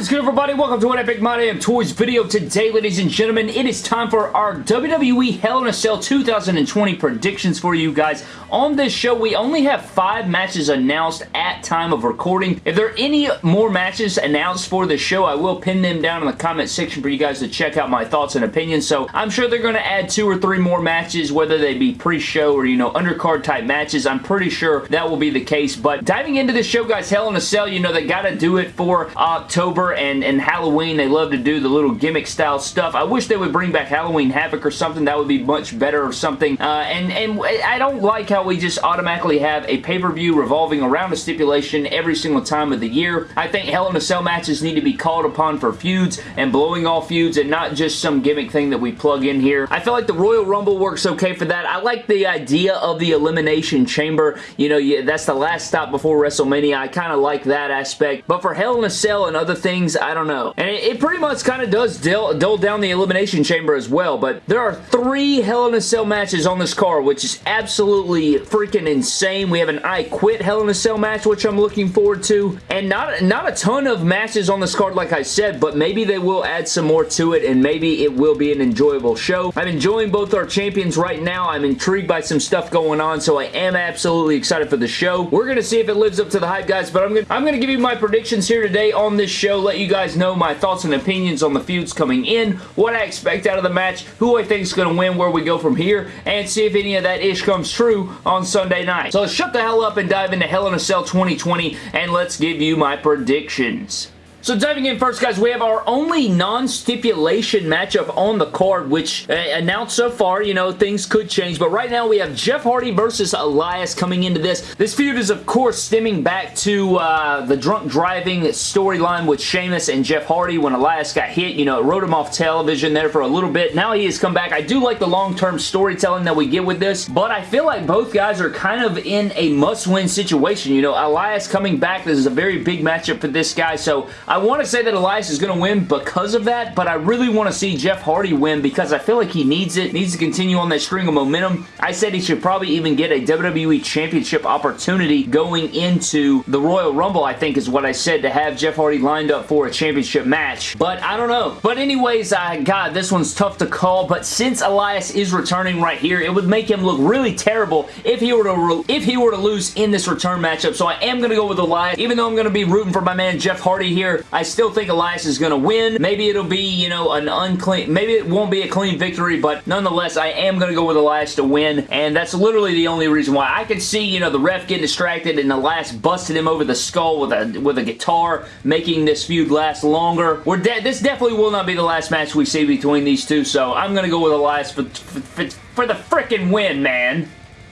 Is good everybody? Welcome to an Epic My Damn Toys video. Today, ladies and gentlemen, it is time for our WWE Hell in a Cell 2020 predictions for you guys. On this show, we only have five matches announced at time of recording. If there are any more matches announced for the show, I will pin them down in the comment section for you guys to check out my thoughts and opinions. So I'm sure they're going to add two or three more matches, whether they be pre-show or, you know, undercard type matches. I'm pretty sure that will be the case. But diving into the show, guys, Hell in a Cell, you know, they got to do it for October And, and Halloween, they love to do the little gimmick style stuff. I wish they would bring back Halloween Havoc or something. That would be much better or something. Uh, and, and I don't like how we just automatically have a pay-per-view revolving around a stipulation every single time of the year. I think Hell in a Cell matches need to be called upon for feuds and blowing off feuds and not just some gimmick thing that we plug in here. I feel like the Royal Rumble works okay for that. I like the idea of the Elimination Chamber. You know, that's the last stop before WrestleMania. I kind of like that aspect. But for Hell in a Cell and other other things, I don't know. And it, it pretty much kind of does dull, down the Elimination Chamber as well, but there are three Hell in a Cell matches on this card, which is absolutely freaking insane. We have an I Quit Hell in a Cell match, which I'm looking forward to, and not, not a ton of matches on this card, like I said, but maybe they will add some more to it, and maybe it will be an enjoyable show. I'm enjoying both our champions right now. I'm intrigued by some stuff going on, so I am absolutely excited for the show. We're going to see if it lives up to the hype, guys, but I'm going I'm to give you my predictions here today on this show, let you guys know my thoughts and opinions on the feuds coming in, what I expect out of the match, who I think is going to win, where we go from here, and see if any of that ish comes true on Sunday night. So shut the hell up and dive into Hell in a Cell 2020, and let's give you my predictions. So diving in first, guys, we have our only non-stipulation matchup on the card, which uh, announced so far, you know, things could change, but right now we have Jeff Hardy versus Elias coming into this. This feud is, of course, stemming back to uh, the drunk driving storyline with Sheamus and Jeff Hardy when Elias got hit. You know, it wrote him off television there for a little bit. Now he has come back. I do like the long-term storytelling that we get with this, but I feel like both guys are kind of in a must-win situation. You know, Elias coming back, this is a very big matchup for this guy, so I want to say that Elias is going to win because of that, but I really want to see Jeff Hardy win because I feel like he needs it, needs to continue on that string of momentum. I said he should probably even get a WWE Championship opportunity going into the Royal Rumble, I think is what I said, to have Jeff Hardy lined up for a championship match, but I don't know. But anyways, I, God, this one's tough to call, but since Elias is returning right here, it would make him look really terrible if he were to if he were to lose in this return matchup, so I am going to go with Elias, even though I'm going to be rooting for my man Jeff Hardy here. I still think Elias is going to win. Maybe it'll be, you know, an unclean, maybe it won't be a clean victory, but nonetheless, I am going to go with Elias to win, and that's literally the only reason why. I could see, you know, the ref getting distracted and Elias busted him over the skull with a with a guitar, making this feud last longer. We're de This definitely will not be the last match we see between these two, so I'm going to go with Elias for, for, for the freaking win, man.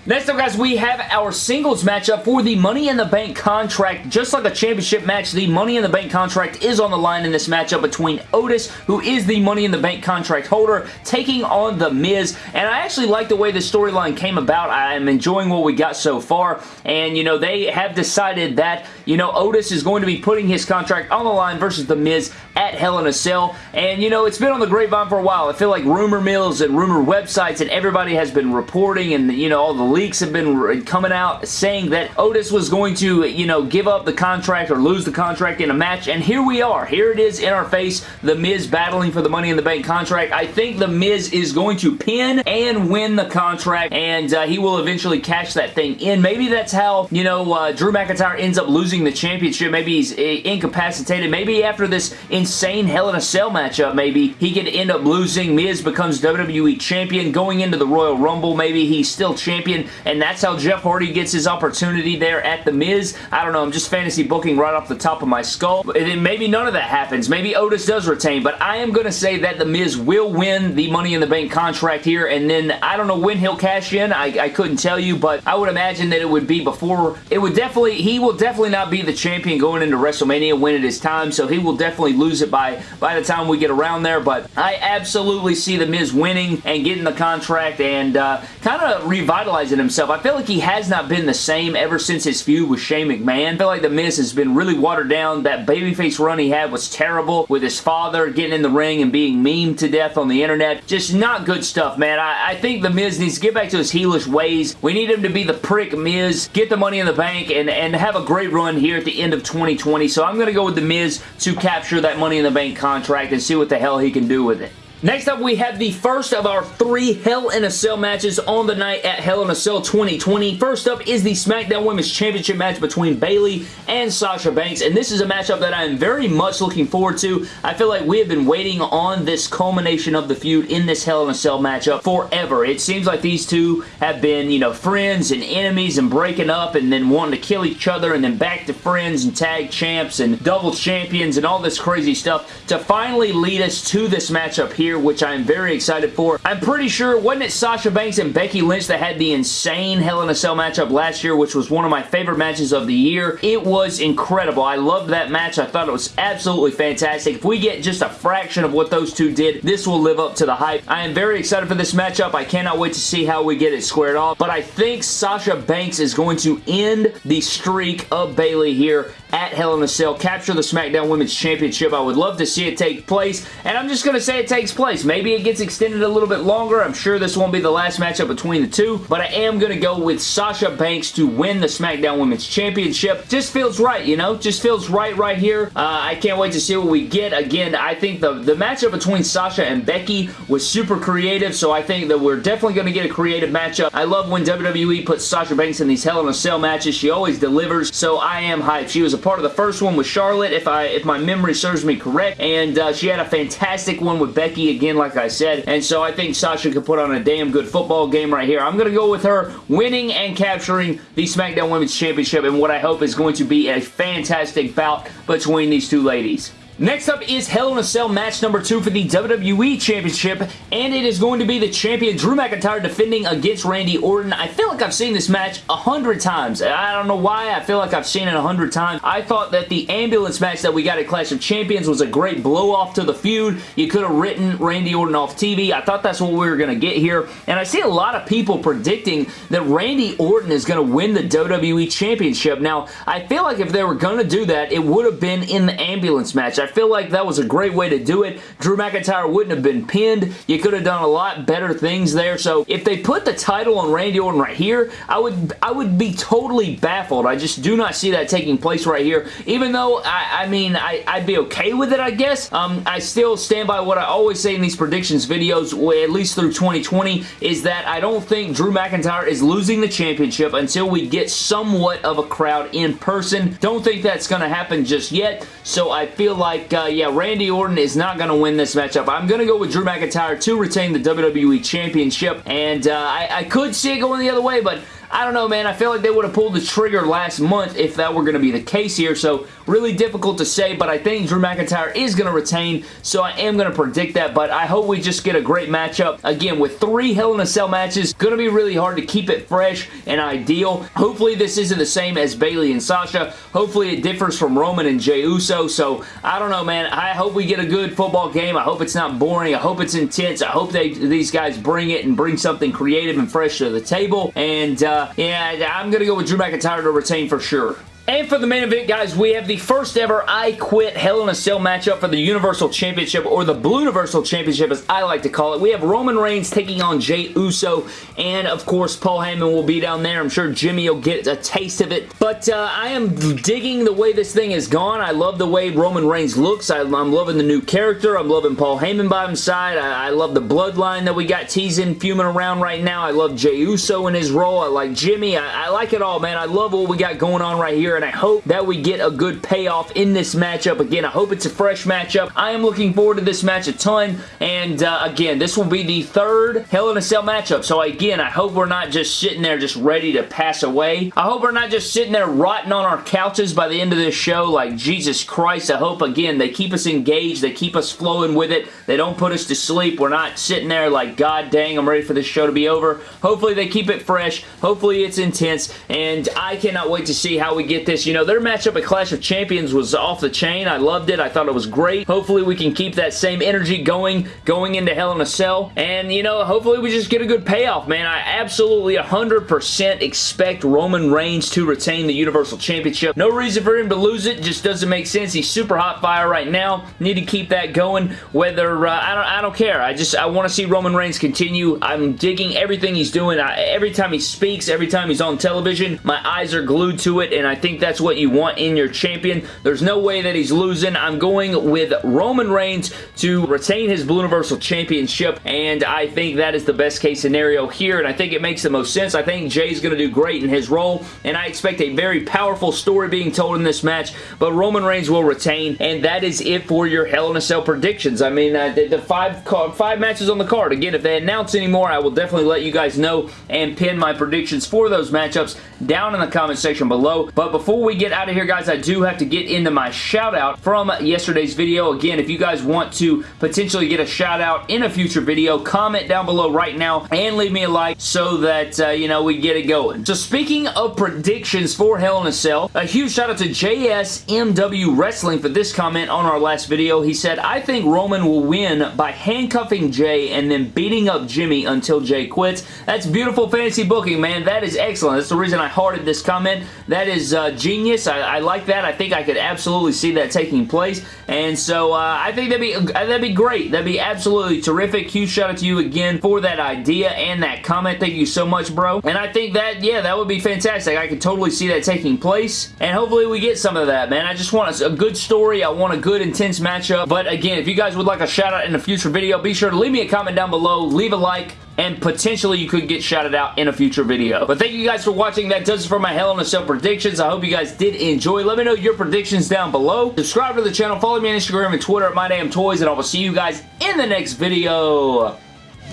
Next up, guys, we have our singles matchup for the Money in the Bank contract. Just like a championship match, the Money in the Bank contract is on the line in this matchup between Otis, who is the Money in the Bank contract holder, taking on The Miz. And I actually like the way the storyline came about. I am enjoying what we got so far. And, you know, they have decided that, you know, Otis is going to be putting his contract on the line versus The Miz at Hell in a Cell. And, you know, it's been on the grapevine for a while. I feel like rumor mills and rumor websites and everybody has been reporting and, you know, all the leaks have been coming out saying that Otis was going to, you know, give up the contract or lose the contract in a match, and here we are. Here it is in our face, The Miz battling for the Money in the Bank contract. I think The Miz is going to pin and win the contract, and uh, he will eventually cash that thing in. Maybe that's how, you know, uh, Drew McIntyre ends up losing the championship. Maybe he's uh, incapacitated. Maybe after this insane Hell in a Cell matchup, maybe he could end up losing. Miz becomes WWE Champion. Going into the Royal Rumble, maybe he's still champion and that's how Jeff Hardy gets his opportunity there at The Miz. I don't know, I'm just fantasy booking right off the top of my skull. And then maybe none of that happens. Maybe Otis does retain, but I am going to say that The Miz will win the Money in the Bank contract here, and then I don't know when he'll cash in. I, I couldn't tell you, but I would imagine that it would be before, it would definitely, he will definitely not be the champion going into WrestleMania when it is time, so he will definitely lose it by, by the time we get around there, but I absolutely see The Miz winning and getting the contract and uh, kind of revitalizing himself. I feel like he has not been the same ever since his feud with Shane McMahon. I feel like The Miz has been really watered down. That babyface run he had was terrible with his father getting in the ring and being memed to death on the internet. Just not good stuff, man. I, I think The Miz needs to get back to his heelish ways. We need him to be the prick Miz, get the money in the bank, and, and have a great run here at the end of 2020. So I'm going to go with The Miz to capture that Money in the Bank contract and see what the hell he can do with it. Next up, we have the first of our three Hell in a Cell matches on the night at Hell in a Cell 2020. First up is the SmackDown Women's Championship match between Bayley and Sasha Banks, and this is a matchup that I am very much looking forward to. I feel like we have been waiting on this culmination of the feud in this Hell in a Cell matchup forever. It seems like these two have been, you know, friends and enemies and breaking up and then wanting to kill each other and then back to friends and tag champs and double champions and all this crazy stuff to finally lead us to this matchup here here, which I'm very excited for. I'm pretty sure, wasn't it Sasha Banks and Becky Lynch that had the insane Hell in a Cell matchup last year, which was one of my favorite matches of the year? It was incredible. I loved that match. I thought it was absolutely fantastic. If we get just a fraction of what those two did, this will live up to the hype. I am very excited for this matchup. I cannot wait to see how we get it squared off, but I think Sasha Banks is going to end the streak of Bayley here at Hell in a Cell, capture the SmackDown Women's Championship. I would love to see it take place, and I'm just going to say it takes place. Maybe it gets extended a little bit longer. I'm sure this won't be the last matchup between the two, but I am going to go with Sasha Banks to win the SmackDown Women's Championship. Just feels right, you know? Just feels right right here. Uh, I can't wait to see what we get. Again, I think the, the matchup between Sasha and Becky was super creative, so I think that we're definitely going to get a creative matchup. I love when WWE puts Sasha Banks in these Hell in a Cell matches. She always delivers, so I am hyped. She was a part of the first one with Charlotte, if I if my memory serves me correct, and uh, she had a fantastic one with Becky again, like I said, and so I think Sasha could put on a damn good football game right here. I'm going to go with her winning and capturing the SmackDown Women's Championship and what I hope is going to be a fantastic bout between these two ladies. Next up is Hell in a Cell match number two for the WWE Championship, and it is going to be the champion Drew McIntyre defending against Randy Orton. I feel like I've seen this match a hundred times. I don't know why. I feel like I've seen it a hundred times. I thought that the ambulance match that we got at Clash of Champions was a great blow-off to the feud. You could have written Randy Orton off TV. I thought that's what we were going to get here, and I see a lot of people predicting that Randy Orton is going to win the WWE Championship. Now, I feel like if they were going to do that, it would have been in the ambulance match. Feel like that was a great way to do it. Drew McIntyre wouldn't have been pinned. You could have done a lot better things there. So if they put the title on Randy Orton right here, I would I would be totally baffled. I just do not see that taking place right here. Even though, I, I mean, I, would be okay with it, I guess. Um, I still stand by what I always say in these predictions videos, at least through 2020, is that I don't think Drew McIntyre is losing the championship until we get somewhat of a crowd in person. Don't think that's going to happen just yet. So I feel like like, uh, yeah, Randy Orton is not going to win this matchup. I'm going to go with Drew McIntyre to retain the WWE Championship, and uh, I, I could see it going the other way, but I don't know, man. I feel like they would have pulled the trigger last month if that were going to be the case here, so really difficult to say, but I think Drew McIntyre is going to retain, so I am going to predict that, but I hope we just get a great matchup. Again, with three Hell in a Cell matches, going to be really hard to keep it fresh and ideal. Hopefully this isn't the same as Bayley and Sasha. Hopefully it differs from Roman and Jey Uso, so I don't know, man. I hope we get a good football game. I hope it's not boring. I hope it's intense. I hope they these guys bring it and bring something creative and fresh to the table, and uh, uh, yeah, I'm going to go with Drew McIntyre to retain for sure. And for the main event, guys, we have the first ever I Quit Hell in a Cell matchup for the Universal Championship, or the Blue Universal Championship, as I like to call it. We have Roman Reigns taking on Jey Uso, and of course, Paul Heyman will be down there. I'm sure Jimmy will get a taste of it. But uh, I am digging the way this thing has gone. I love the way Roman Reigns looks. I, am loving the new character. I'm loving Paul Heyman by his side. I, I love the bloodline that we got teasing, fuming around right now. I love Jey Uso in his role. I like Jimmy. I, I like it all, man. I love what we got going on right here and I hope that we get a good payoff in this matchup. Again, I hope it's a fresh matchup. I am looking forward to this match a ton, and uh, again, this will be the third Hell in a Cell matchup, so again, I hope we're not just sitting there just ready to pass away. I hope we're not just sitting there rotting on our couches by the end of this show like Jesus Christ. I hope, again, they keep us engaged, they keep us flowing with it, they don't put us to sleep. We're not sitting there like, God dang, I'm ready for this show to be over. Hopefully they keep it fresh. Hopefully it's intense, and I cannot wait to see how we get this. You know, their matchup at Clash of Champions was off the chain. I loved it. I thought it was great. Hopefully we can keep that same energy going, going into Hell in a Cell. And, you know, hopefully we just get a good payoff, man. I absolutely 100% expect Roman Reigns to retain the Universal Championship. No reason for him to lose it. Just doesn't make sense. He's super hot fire right now. Need to keep that going. Whether, uh, I, don't, I don't care. I just, I want to see Roman Reigns continue. I'm digging everything he's doing. I, every time he speaks, every time he's on television, my eyes are glued to it, and I think that's what you want in your champion. There's no way that he's losing. I'm going with Roman Reigns to retain his Blue Universal Championship, and I think that is the best case scenario here, and I think it makes the most sense. I think Jey's going to do great in his role, and I expect a very powerful story being told in this match, but Roman Reigns will retain, and that is it for your Hell in a Cell predictions. I mean, uh, the, the five, five matches on the card. Again, if they announce any more, I will definitely let you guys know and pin my predictions for those matchups down in the comment section below. But before we get out of here, guys, I do have to get into my shout out from yesterday's video. Again, if you guys want to potentially get a shout out in a future video, comment down below right now and leave me a like so that, uh, you know, we get it going. So speaking of predictions for Hell in a Cell, a huge shout out to JSMW Wrestling for this comment on our last video. He said, I think Roman will win by handcuffing Jey and then beating up Jimmy until Jey quits. That's beautiful fantasy booking, man. That is excellent. That's the reason I hearted this comment. That is uh, genius. I, I, like that. I think I could absolutely see that taking place. And so uh, I think that'd be, that'd be great. That'd be absolutely terrific. Huge shout out to you again for that idea and that comment. Thank you so much, bro. And I think that, yeah, that would be fantastic. I could totally see that taking place. And hopefully we get some of that, man. I just want a, a good story. I want a good, intense matchup. But again, if you guys would like a shout out in a future video, be sure to leave me a comment down below. Leave a like and potentially you could get shouted out in a future video. But thank you guys for watching. That does it for my Hell in a Cell predictions. I hope you guys did enjoy. Let me know your predictions down below. Subscribe to the channel. Follow me on Instagram and Twitter at MyDamnToys, and I will see you guys in the next video.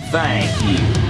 Thank you.